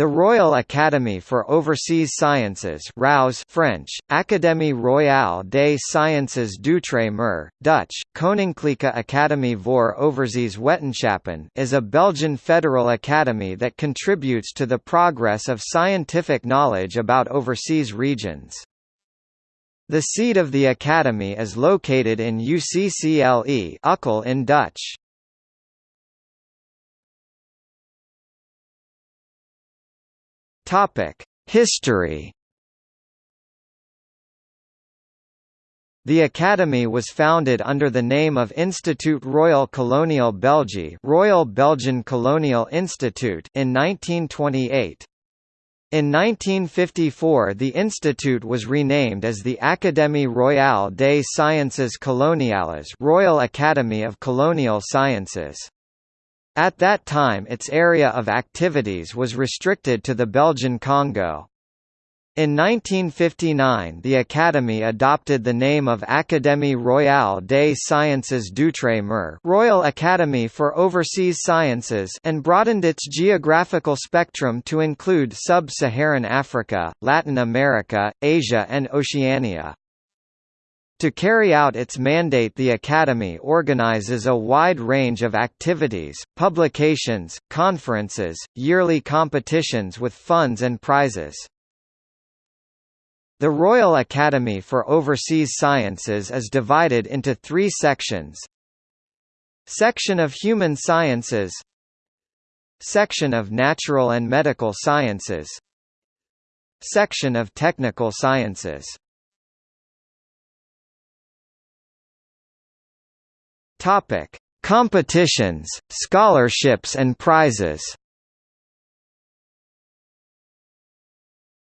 The Royal Academy for Overseas Sciences RAUS French, Académie Royale des Sciences d'Outre-mer, Dutch, Koninklijke Academie voor Overzees Wetenschappen is a Belgian federal academy that contributes to the progress of scientific knowledge about overseas regions. The seat of the academy is located in UCCLE Ukkel in Dutch. Topic: History. The Academy was founded under the name of Institut Royal Colonial Belgique Royal Belgian Colonial Institute in 1928. In 1954 the institute was renamed as the Académie Royale des Sciences Coloniales Royal Academy of Colonial Sciences. At that time its area of activities was restricted to the Belgian Congo. In 1959 the Academy adopted the name of Académie Royale des Sciences d'Outre-mer Royal Academy for Overseas Sciences and broadened its geographical spectrum to include sub-Saharan Africa, Latin America, Asia and Oceania. To carry out its mandate the Academy organizes a wide range of activities, publications, conferences, yearly competitions with funds and prizes. The Royal Academy for Overseas Sciences is divided into three sections. Section of Human Sciences Section of Natural and Medical Sciences Section of Technical Sciences Topic: Competitions, scholarships and prizes.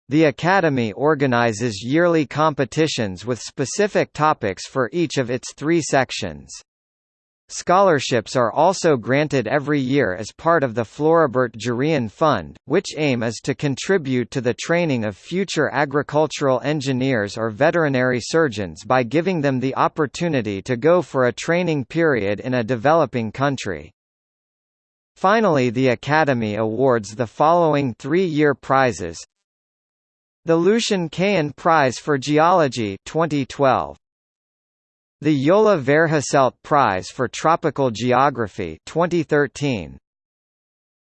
The Academy organizes yearly competitions with specific topics for each of its three sections. Scholarships are also granted every year as part of the Floribert Jurion Fund, which aim is to contribute to the training of future agricultural engineers or veterinary surgeons by giving them the opportunity to go for a training period in a developing country. Finally the Academy awards the following three-year prizes The Lucien Cahen Prize for Geology 2012 the Yola Verhasselt Prize for Tropical Geography 2013.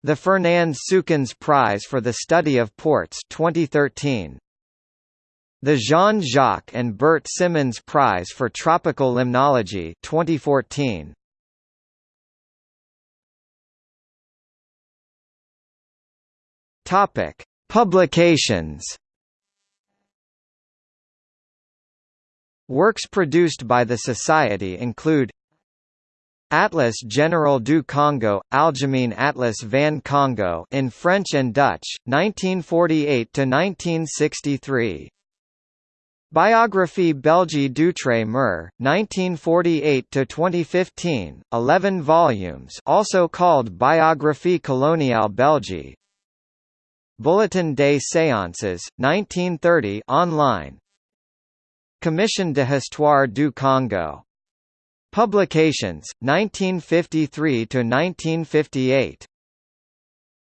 The Fernand Suykens Prize for the Study of Ports 2013. The Jean-Jacques and Bert Symoens Prize for Tropical Limnology 2014. Topic: Publications Works produced by the Society include Atlas General du Congo, Algemeen Atlas van Congo in French and Dutch, 1948 to 1963. Biographie Belgique d'Outre-mer, 1948 to 2015, 11 volumes, also called Biographie coloniale Belgique. Bulletin des séances, 1930, online. Commission de Histoire du Congo. Publications, 1953–1958.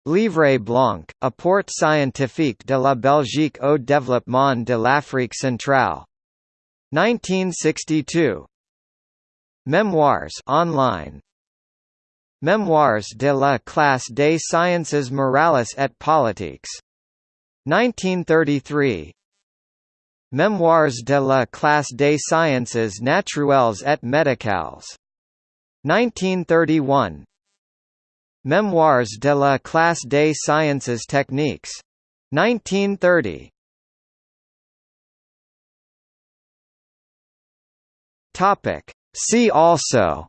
Livre blanc, Apport scientifique de la Belgique au développement de l'Afrique centrale. 1962. Memoirs online. Memoirs de la classe des sciences morales et politiques. 1933. Memoirs de la classe des sciences naturelles et médicales. 1931 Memoirs de la classe des sciences techniques. 1930 Topic. See also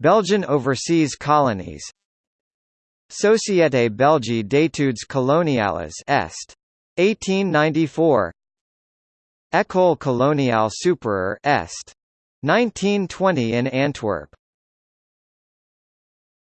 Belgian overseas colonies Société Belge d'études coloniales Est. 1894 École coloniale supérieure Est. 1920 in Antwerp